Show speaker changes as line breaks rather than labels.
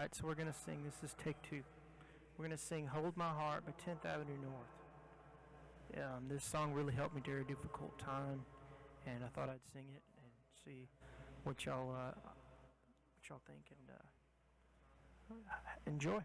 right, so we're going to sing. This is take two. We're going to sing Hold My Heart by 10th Avenue North. Um, this song really helped me during a difficult time, and I thought I'd sing it and see what y'all uh, what y'all think and uh, enjoy.